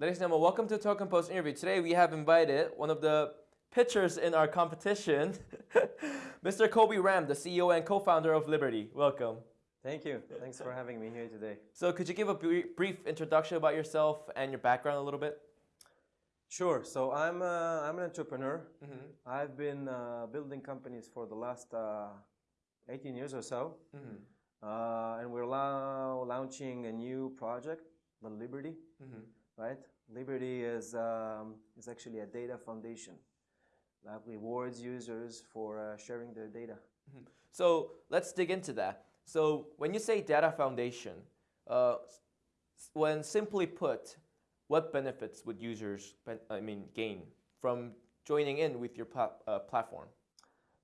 Ladies and gentlemen, welcome to Token Post interview. Today we have invited one of the pitchers in our competition, Mr. Kobe Ram, the CEO and co-founder of Liberty. Welcome. Thank you. Thanks for having me here today. So could you give a brief introduction about yourself and your background a little bit? Sure. So I'm, uh, I'm an entrepreneur. Mm -hmm. I've been uh, building companies for the last uh, 18 years or so. Mm -hmm. and we're now launching a new project, the Liberty, mm -hmm. Right? Liberty is, um, is actually a data foundation that rewards users for uh, sharing their data. Mm-hmm. So let's dig into that. So when you say data foundation, uh, when simply put, what benefits would users, I mean, gain from joining in with your uh, platform?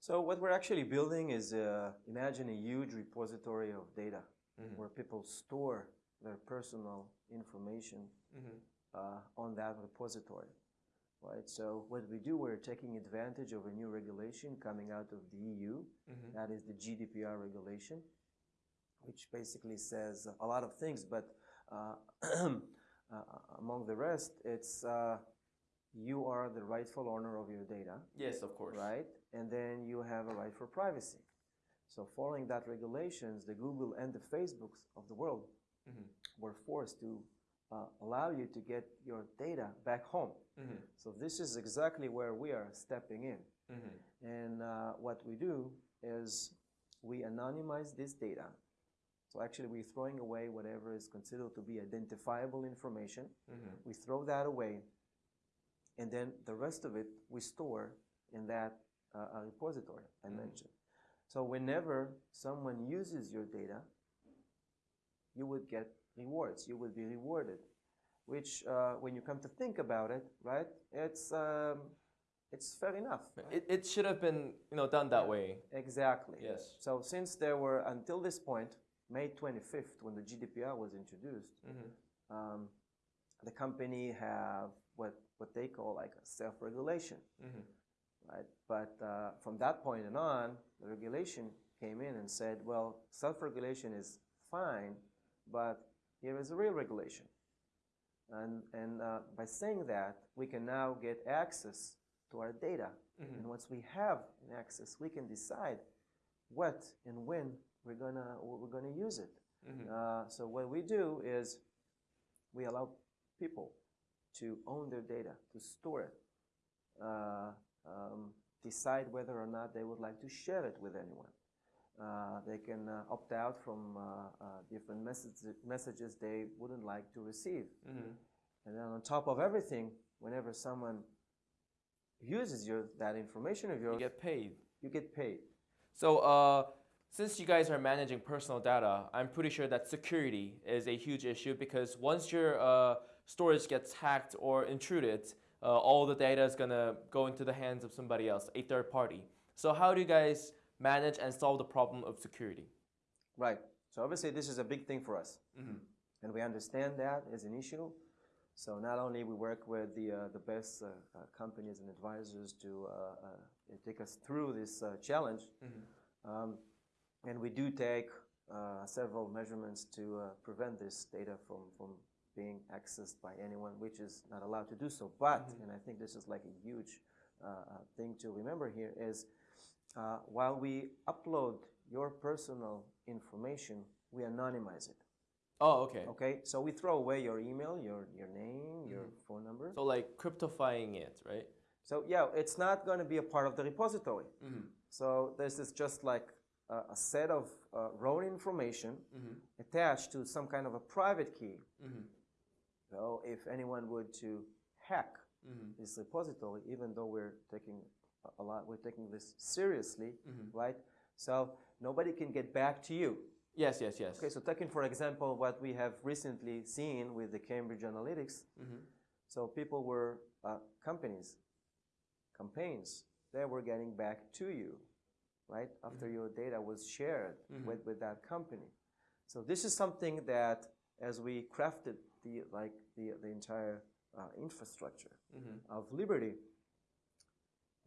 So what we're actually building is, uh, imagine a huge repository of data mm -hmm. where people store their personal information mm -hmm. uh, on that repository. Right, so what we do, we're taking advantage of a new regulation coming out of the EU. Mm -hmm. That is the GDPR regulation, which basically says a lot of things, but uh, uh, among the rest, it's uh, you are the rightful owner of your data. Yes, of course. Right? And then you have a right for privacy. So following that regulations, the Google and the Facebooks of the world mm -hmm. were forced to uh, allow you to get your data back home. Mm -hmm. So this is exactly where we are stepping in. Mm -hmm. And uh, what we do is we anonymize this data so actually we're throwing away whatever is considered to be identifiable information. Mm -hmm. We throw that away and then the rest of it we store in that uh, uh repository I mm -hmm. mentioned. So whenever someone uses your data, you would get rewards. You would be rewarded, which uh, when you come to think about it, right, it's um, it's fair enough. Right? It, it should have been you know done that yeah, way. Exactly. Yes. So since there were until this point May 25th, when the GDPR was introduced, mm -hmm. um, the company have what, what they call like a self-regulation, mm -hmm. right? But uh, from that point on, the regulation came in and said, well, self-regulation is fine, but here is a real regulation. And, and uh, by saying that, we can now get access to our data. Mm -hmm. And once we have access, we can decide what and when we're gonna we're gonna use it. Mm -hmm. uh, so what we do is we allow people to own their data, to store it, uh, um, decide whether or not they would like to share it with anyone. Uh, they can uh, opt out from uh, uh, different messages, messages they wouldn't like to receive. Mm -hmm. And then on top of everything, whenever someone uses your, that information of yours, you get paid. You get paid. So uh, since you guys are managing personal data, I'm pretty sure that security is a huge issue because once your uh, storage gets hacked or intruded, uh, all the data is going to go into the hands of somebody else, a third party. So how do you guys manage and solve the problem of security? Right. So obviously this is a big thing for us. Mm -hmm. And we understand that as an issue. So not only we work with the, uh, the best uh, uh, companies and advisors to uh, uh, take us through this uh, challenge, mm -hmm. um, and we do take uh, several measurements to uh, prevent this data from, from being accessed by anyone, which is not allowed to do so. But, mm -hmm. and I think this is like a huge thing to remember here, is uh, while we upload your personal information, we anonymize it. Oh, okay. Okay, so we throw away your email, your, your name, mm -hmm. your mm-hmm. phone number. So like cryptifying it, right? So yeah, it's not going to be a part of the repository. Mm -hmm. So this is just like uh, a set of uh, raw information mm -hmm. attached to some kind of a private key. Mm -hmm. So if anyone would to hack mm -hmm. this repository, even though we're taking a lot, we're taking this seriously, mm-hmm. right? So nobody can get back to you. Yes, yes, yes. Okay, so taking for example what we have recently seen with the Cambridge Analytica. Mm-hmm. So people were, uh, companies, campaigns, they were getting back to you right? After mm -hmm. your data was shared mm -hmm. with, with that company. So this is something that as we crafted the, like the, the entire uh, infrastructure mm -hmm. of Liberty,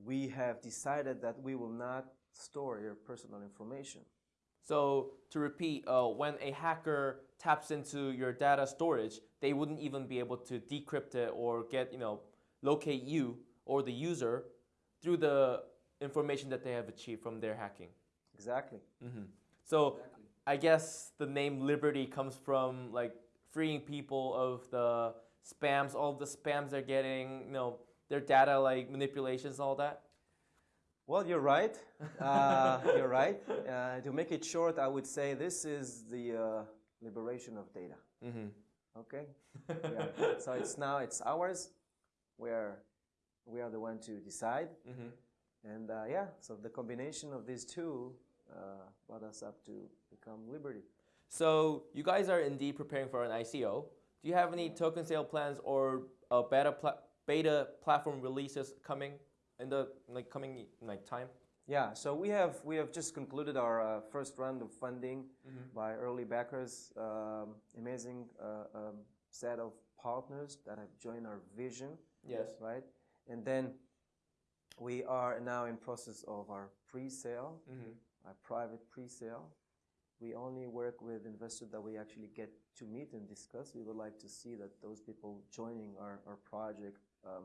we have decided that we will not store your personal information. So to repeat, uh, when a hacker taps into your data storage, they wouldn't even be able to decrypt it or get, you know, locate you or the user through the information that they have achieved from their hacking. Exactly. So I guess the name Liberty comes from like freeing people of the spams, all the spams they're getting, you know, their data like manipulations, all that. Well, you're right. Uh, you're right. Uh, to make it short, I would say this is the uh, liberation of data. Okay. yeah. So it's now it's ours. Where we are the one to decide. And uh, yeah, so the combination of these two uh, brought us up to become Liberty. So you guys are indeed preparing for an ICO. Do you have any token sale plans or a better pla- beta platform releases coming in the like coming like time? Yeah, so we have we have just concluded our uh, first round of funding by early backers. Um, amazing uh, um, set of partners that have joined our vision, Yes. right? And then we are now in process of our pre-sale, our private pre-sale. We only work with investors that we actually get to meet and discuss. We would like to see that those people joining our, our project um,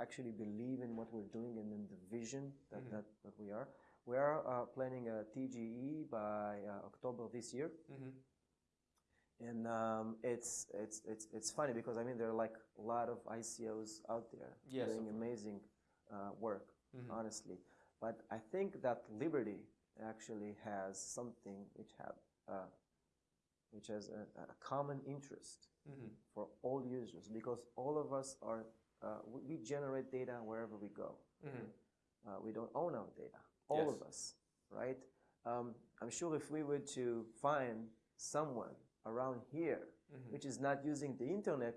actually believe in what we're doing and in the vision that, that, that we are. We are uh, planning a TGE by uh, October this year. And um, it's, it's, it's, it's funny because I mean, there are like a lot of ICOs out there Yes, doing amazing uh, work, honestly. But I think that Liberty actually has something which have uh, which has a, a common interest for all users because all of us are uh, we, generate data wherever we go. Uh, we don't own our data, all Yes. of us, right? Um, I'm sure if we were to find someone around here which is not using the internet,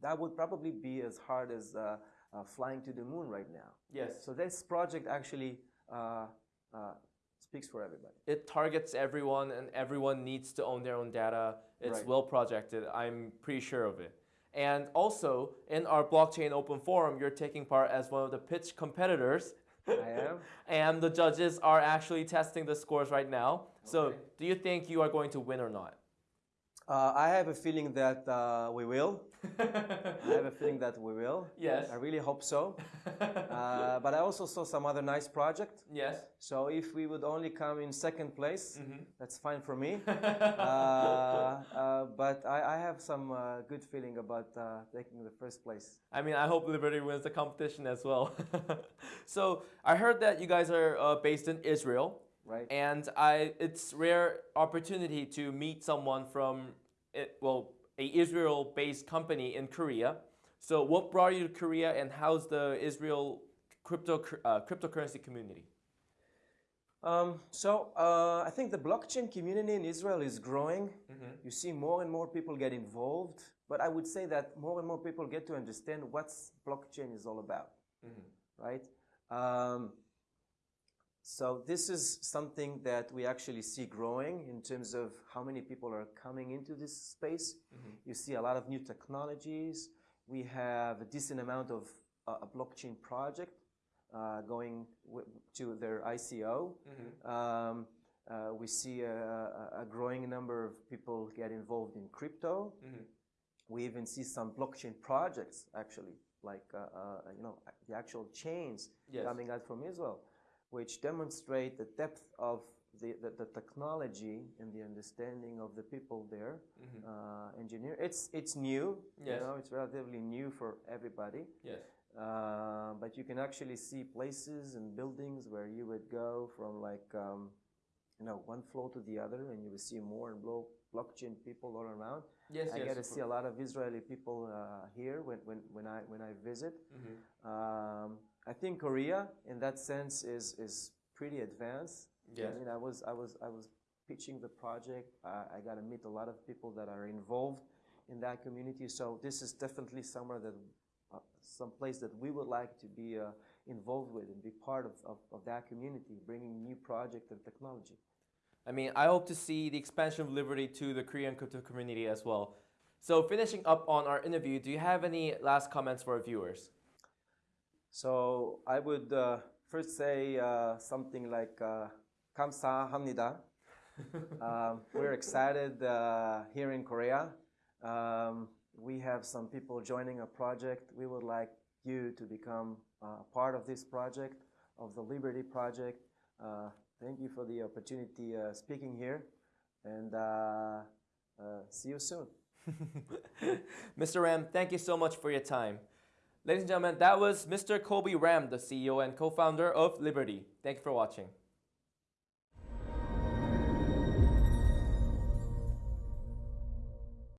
that would probably be as hard as uh, uh, flying to the moon right now. Yes. So this project actually uh, uh, speaks for everybody. It targets everyone, and everyone needs to own their own data. It's Right. well projected. I'm pretty sure of it. And also, in our blockchain open forum, you're taking part as one of the pitch competitors. I am. and the judges are actually testing the scores right now. So, do you think you are going to win or not? Uh, I have a feeling that uh, we will. I have a feeling that we will. Yes. I really hope so. uh, but I also saw some other nice project. Yes. So if we would only come in second place, Mm-hmm. that's fine for me. uh, uh, but I, I have some uh, good feeling about uh, taking the first place. I mean, I hope Liberty wins the competition as well. so, I heard that you guys are uh, based in Israel. Right. and I it's rare opportunity to meet someone from it, well a Israel-based company in Korea. So what brought you to Korea, and how's the Israel crypto uh, cryptocurrency community? Um, so uh, I think the blockchain community in Israel is growing. You see more and more people get involved, but I would say that more and more people get to understand what blockchain is all about, right? Um, so this is something that we actually see growing in terms of how many people are coming into this space. You see a lot of new technologies. We have a decent amount of uh, a blockchain project uh, going to their ICO. Um, uh, we see a, a, growing number of people get involved in crypto. We even see some blockchain projects actually, like uh, uh, you know the actual chains Yes. coming out from Israel, which demonstrate the depth of the, the, the technology and the understanding of the people there. Uh, engineer, it's it's new. Yes. You know, it's relatively new for everybody. Yes. Uh, but you can actually see places and buildings where you would go from like um, you know one floor to the other, and you would see more and more blockchain people all around. Yes. I yes, get to see a lot of Israeli people uh, here when, when, when I when I visit. Mm-hmm. Um, I think Korea, in that sense, is is pretty advanced. Yes. I mean, I was I was I was pitching the project. I, I got to meet a lot of people that are involved in that community. So this is definitely somewhere that uh, some place that we would like to be uh, involved with and be part of, of, of that community, bringing new project and technology. I mean, I hope to see the expansion of Liberty to the Korean crypto community as well. So, finishing up on our interview, do you have any last comments for our viewers? So I would uh, first say uh, something like uh, "Kamsahamnida." um, we're excited uh, here in Korea. Um, we have some people joining a project. We would like you to become uh, part of this project, of the Liberty Project. thank you for the opportunity speaking here, and see you soon. Mr. Ram, thank you so much for your time. Ladies and gentlemen, that was Mr. Kobe Ram, the CEO and co founder of Liberty. Thank you for watching.